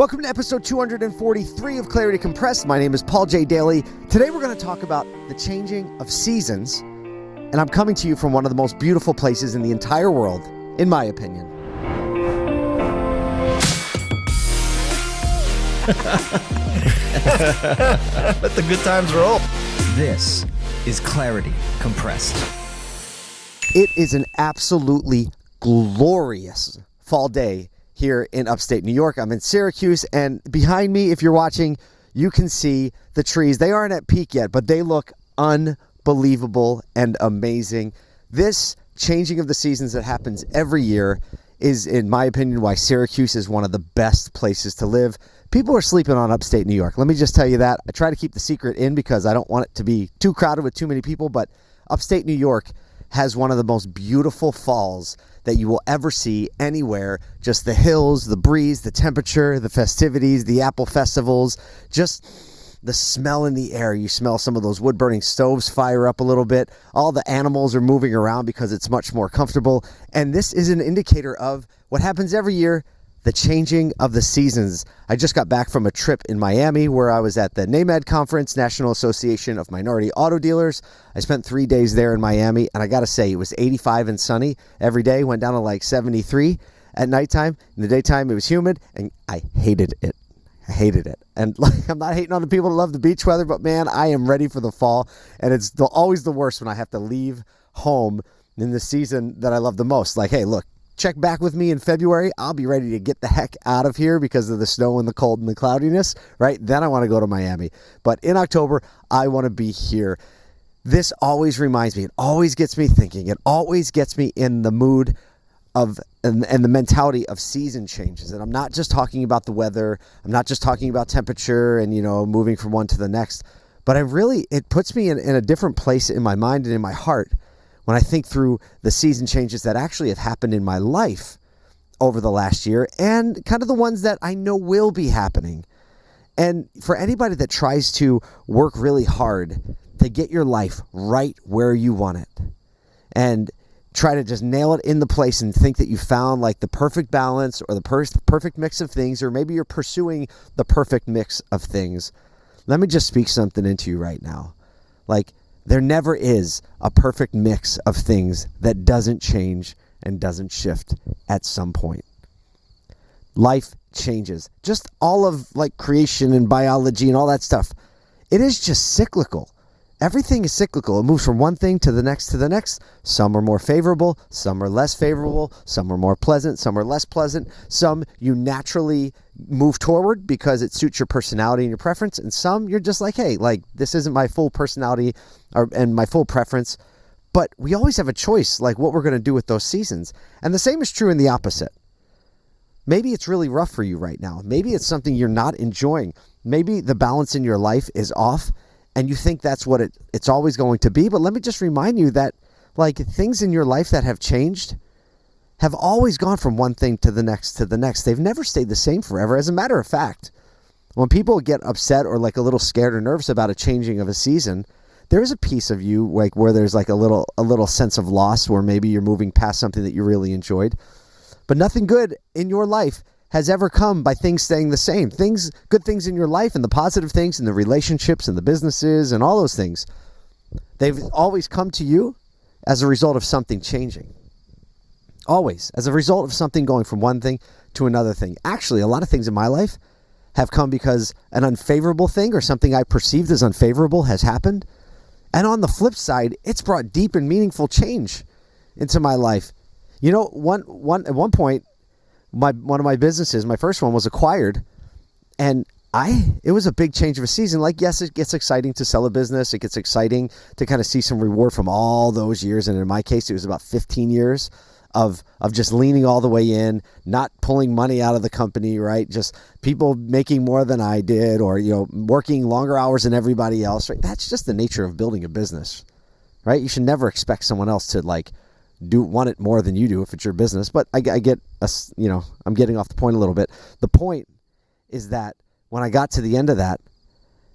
Welcome to episode 243 of Clarity Compressed. My name is Paul J. Daly. Today we're going to talk about the changing of seasons, and I'm coming to you from one of the most beautiful places in the entire world, in my opinion. Let the good times roll. This is Clarity Compressed. It is an absolutely glorious fall day here in upstate New York. I'm in Syracuse, and behind me, if you're watching, you can see the trees. They aren't at peak yet, but they look unbelievable and amazing. This changing of the seasons that happens every year is, in my opinion, why Syracuse is one of the best places to live. People are sleeping on upstate New York. Let me just tell you that. I try to keep the secret in because I don't want it to be too crowded with too many people, but upstate New York has one of the most beautiful falls that you will ever see anywhere. Just the hills, the breeze, the temperature, the festivities, the apple festivals, just the smell in the air. You smell some of those wood burning stoves fire up a little bit. All the animals are moving around because it's much more comfortable. And this is an indicator of what happens every year the changing of the seasons. I just got back from a trip in Miami where I was at the NAMAD conference, National Association of Minority Auto Dealers. I spent three days there in Miami, and I got to say, it was 85 and sunny every day, went down to like 73 at nighttime. In the daytime, it was humid, and I hated it. I hated it. And like, I'm not hating on the people that love the beach weather, but man, I am ready for the fall. And it's the, always the worst when I have to leave home in the season that I love the most. Like, hey, look, check back with me in February. I'll be ready to get the heck out of here because of the snow and the cold and the cloudiness, right? Then I want to go to Miami. But in October, I want to be here. This always reminds me, it always gets me thinking, it always gets me in the mood of and, and the mentality of season changes. And I'm not just talking about the weather, I'm not just talking about temperature and, you know, moving from one to the next, but I really, it puts me in, in a different place in my mind and in my heart when I think through the season changes that actually have happened in my life over the last year and kind of the ones that I know will be happening. And for anybody that tries to work really hard to get your life right where you want it and try to just nail it in the place and think that you found like the perfect balance or the per- perfect mix of things, or maybe you're pursuing the perfect mix of things, let me just speak something into you right now. Like, there never is a perfect mix of things that doesn't change and doesn't shift at some point. Life changes. Just all of like creation and biology and all that stuff. It is just cyclical. Everything is cyclical. It moves from one thing to the next to the next. Some are more favorable, some are less favorable, some are more pleasant, some are less pleasant. Some you naturally move toward because it suits your personality and your preference, and some you're just like, hey, like this isn't my full personality or and my full preference. But we always have a choice, like what we're going to do with those seasons. And the same is true in the opposite. Maybe it's really rough for you right now. Maybe it's something you're not enjoying. Maybe the balance in your life is off and you think that's what it, it's always going to be. But let me just remind you that, like, things in your life that have changed have always gone from one thing to the next to the next. They've never stayed the same forever. As a matter of fact, when people get upset or like a little scared or nervous about a changing of a season, there is a piece of you like where there's like a little a little sense of loss where maybe you're moving past something that you really enjoyed. But nothing good in your life has ever come by things staying the same. Things, good things in your life and the positive things and the relationships and the businesses and all those things, they've always come to you as a result of something changing. Always. As a result of something going from one thing to another thing. Actually, a lot of things in my life have come because an unfavorable thing or something I perceived as unfavorable has happened. And on the flip side, it's brought deep and meaningful change into my life. You know, one one at one point my one of my businesses, my first one was acquired, and I it was a big change of a season. Like yes, it gets exciting to sell a business. It gets exciting to kind of see some reward from all those years, and in my case, it was about 15 years of of just leaning all the way in, not pulling money out of the company, right? Just people making more than I did, or you know, working longer hours than everybody else. Right? That's just the nature of building a business, right? You should never expect someone else to like do want it more than you do if it's your business. But I, I get a, you know, I'm getting off the point a little bit. The point is that when I got to the end of that,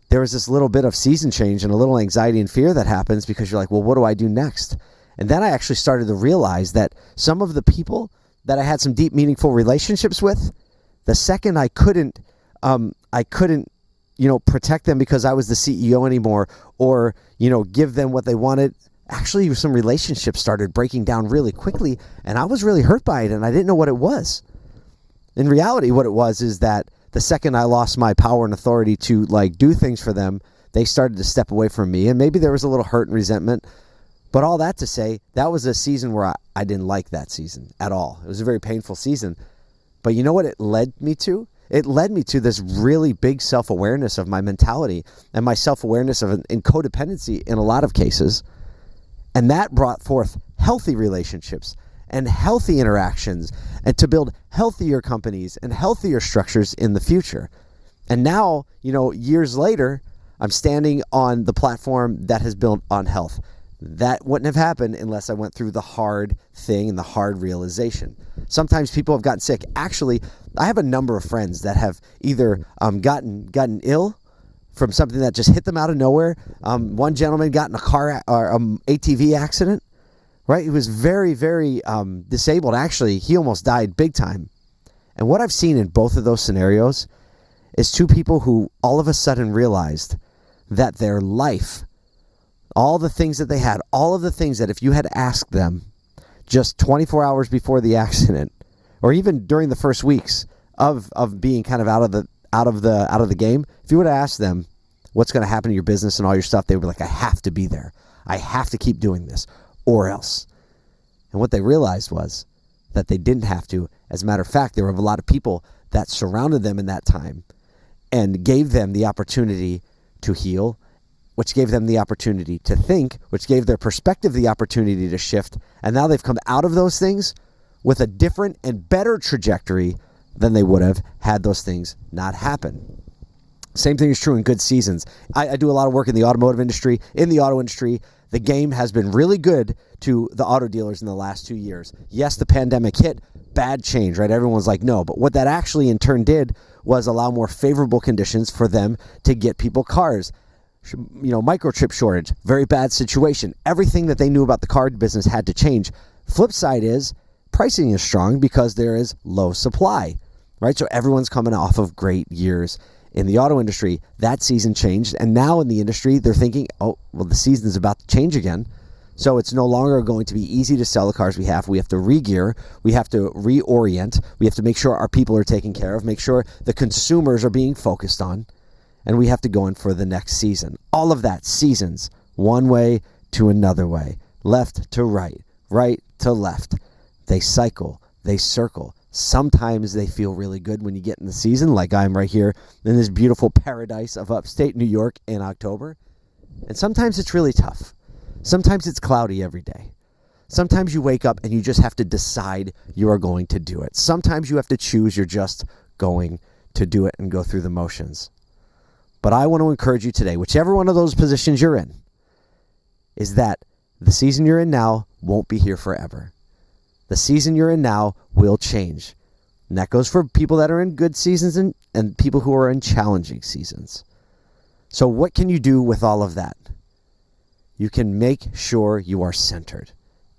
there was this little bit of season change and a little anxiety and fear that happens because you're like, well, what do I do next? And then I actually started to realize that some of the people that I had some deep, meaningful relationships with, the second I couldn't um, I couldn't, you know, protect them because I was the CEO anymore, or you know, give them what they wanted. Actually, some relationships started breaking down really quickly, and I was really hurt by it, and I didn't know what it was. In reality, what it was is that the second I lost my power and authority to like do things for them, they started to step away from me, and maybe there was a little hurt and resentment. But all that to say, that was a season where I, I didn't like that season at all. It was a very painful season. But you know what it led me to? It led me to this really big self awareness of my mentality and my self awareness of in codependency in a lot of cases. And that brought forth healthy relationships and healthy interactions and to build healthier companies and healthier structures in the future. And now, you know, years later, I'm standing on the platform that has built on health. That wouldn't have happened unless I went through the hard thing and the hard realization. Sometimes people have gotten sick. Actually, I have a number of friends that have either um, gotten gotten ill from something that just hit them out of nowhere. Um, one gentleman got in a car or um, ATV accident. Right, he was very, very um, disabled. Actually, he almost died big time. And what I've seen in both of those scenarios is two people who all of a sudden realized that their life all the things that they had, all of the things that if you had asked them just 24 hours before the accident, or even during the first weeks of of being kind of out of the out of the out of the game, if you would have asked them what's going to happen to your business and all your stuff, they would be like, I have to be there. I have to keep doing this, or else. And what they realized was that they didn't have to. As a matter of fact, there were a lot of people that surrounded them in that time and gave them the opportunity to heal which gave them the opportunity to think, which gave their perspective the opportunity to shift. And now they've come out of those things with a different and better trajectory than they would have had those things not happen. Same thing is true in good seasons. I, I, do a lot of work in the automotive industry. In the auto industry, the game has been really good to the auto dealers in the last two years. Yes, the pandemic hit, bad change, right? Everyone's like, no. But what that actually in turn did was allow more favorable conditions for them to get people cars you know, microchip shortage, very bad situation. Everything that they knew about the car business had to change. Flip side is pricing is strong because there is low supply, right? So everyone's coming off of great years in the auto industry. That season changed, and now in the industry, they're thinking, oh, well, the season is about to change again. So it's no longer going to be easy to sell the cars we have. We have to re-gear. We have to reorient. We have to make sure our people are taken care of. Make sure the consumers are being focused on and we have to go in for the next season. All of that seasons, one way to another way, left to right, right to left. They cycle, they circle. Sometimes they feel really good when you get in the season, like I'm right here in this beautiful paradise of upstate New York in October. And sometimes it's really tough. Sometimes it's cloudy every day. Sometimes you wake up and you just have to decide you are going to do it. Sometimes you have to choose you're just going to do it and go through the motions. But I want to encourage you today, whichever one of those positions you're in, is that the season you're in now won't be here forever. The season you're in now will change. And that goes for people that are in good seasons and, and people who are in challenging seasons. So, what can you do with all of that? You can make sure you are centered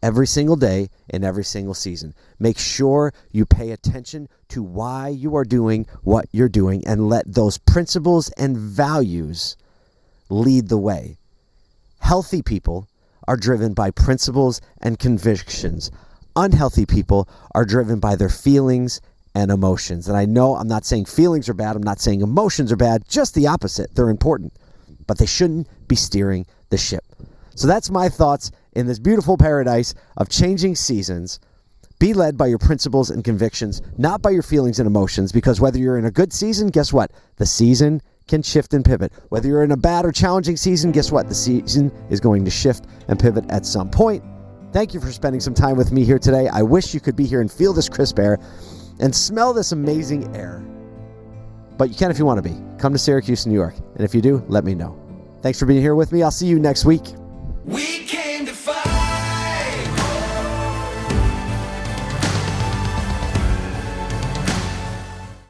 every single day in every single season. Make sure you pay attention to why you are doing what you're doing and let those principles and values lead the way. Healthy people are driven by principles and convictions. Unhealthy people are driven by their feelings and emotions. And I know I'm not saying feelings are bad, I'm not saying emotions are bad, just the opposite. They're important, but they shouldn't be steering the ship. So that's my thoughts in this beautiful paradise of changing seasons. Be led by your principles and convictions, not by your feelings and emotions, because whether you're in a good season, guess what? The season can shift and pivot. Whether you're in a bad or challenging season, guess what? The season is going to shift and pivot at some point. Thank you for spending some time with me here today. I wish you could be here and feel this crisp air and smell this amazing air. But you can if you want to be. Come to Syracuse, New York. And if you do, let me know. Thanks for being here with me. I'll see you next week.